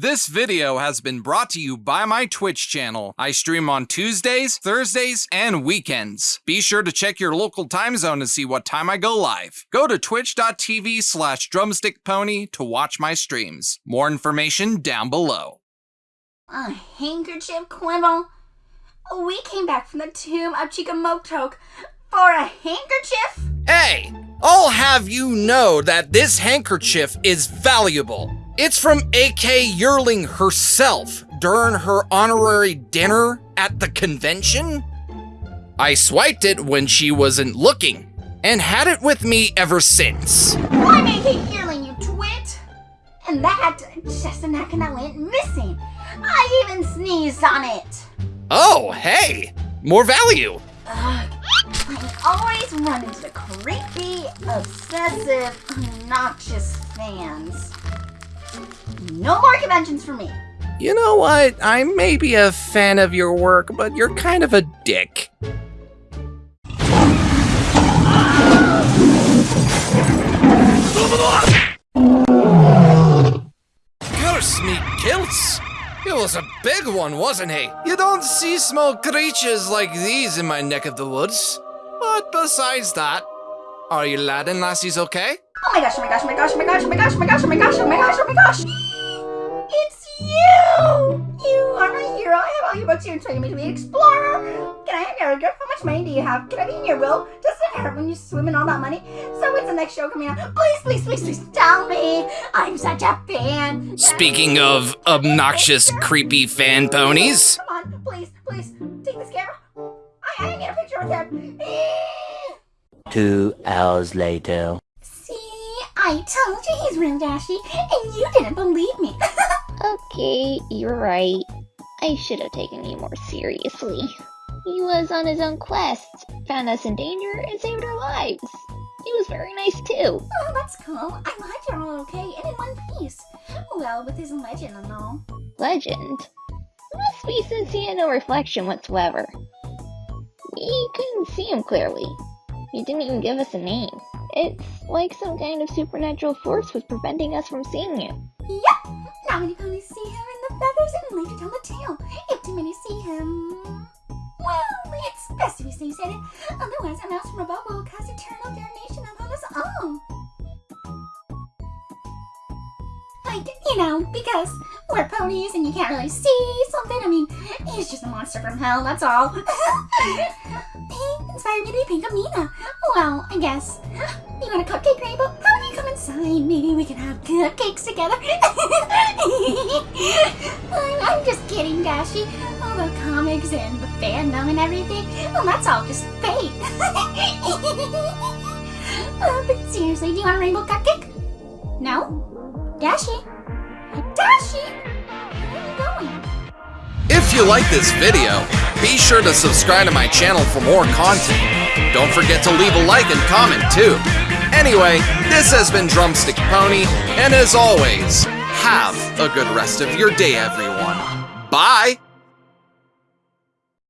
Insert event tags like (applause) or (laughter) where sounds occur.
This video has been brought to you by my Twitch channel. I stream on Tuesdays, Thursdays, and weekends. Be sure to check your local time zone to see what time I go live. Go to twitch.tv slash drumstickpony to watch my streams. More information down below. A handkerchief, Quibble? We came back from the tomb of Chicomoztoc for a handkerchief? Hey, I'll have you know that this handkerchief is valuable. It's from AK Yearling herself during her honorary dinner at the convention. I swiped it when she wasn't looking and had it with me ever since. I'm AK Yearling, you twit! And that neck that went missing. I even sneezed on it. Oh, hey, more value. Ugh, I always run into the creepy, obsessive, obnoxious fans. No more conventions for me. You know what? I may be a fan of your work, but you're kind of a dick. Curse me kilts! It was a big one, wasn't he? You don't see small creatures like these in my neck of the woods. But besides that, are you lad and lassies okay? Oh my gosh, oh my gosh, oh my gosh, oh my gosh, oh my gosh, oh my gosh, oh my gosh, oh my gosh, oh my gosh! It's you! You are my hero. I have all your books here and training me to be an explorer. Can I have your autograph? How much money do you have? Can I be in your will? Does it hurt when you swim in all that money? So when's the next show coming out? Please, please, please, please tell me. I'm such a fan. Speaking of obnoxious, creepy fan ponies. Two hours later. See, I told you he's real dashy, and you didn't believe me. (laughs) okay, you're right. I should have taken you more seriously. He was on his own quest, found us in danger, and saved our lives. He was very nice too. Oh, that's cool. I'm glad you're all okay and in one piece. Well, with his legend and all. Legend? must be since he had no reflection whatsoever. We couldn't see him clearly. He didn't even give us a name. It's like some kind of supernatural force was preventing us from seeing him. Yep! Now you finally see him in the feathers and later tell the tale, if too many see him... Well, it's best if he stays hidden. Otherwise, a mouse from above will cast eternal damnation upon us all. Like, you know, because we're ponies and you can't really see something. I mean, he's just a monster from hell, that's all. (laughs) inspired me to be Pinkamena. Well, I guess. (gasps) You want a cupcake, Rainbow? How about you come inside? Maybe we can have cupcakes together. (laughs) I'm, I'm just kidding, Dashi. All the comics and the fandom and everything, well, that's all just fake. (laughs) uh, but seriously, do you want a rainbow cupcake? No? Dashi? Dashi? You like this video, be sure to subscribe to my channel for more content. Don't forget to leave a like and comment too. Anyway, this has been Drumstick Pony, and as always, have a good rest of your day, everyone. Bye!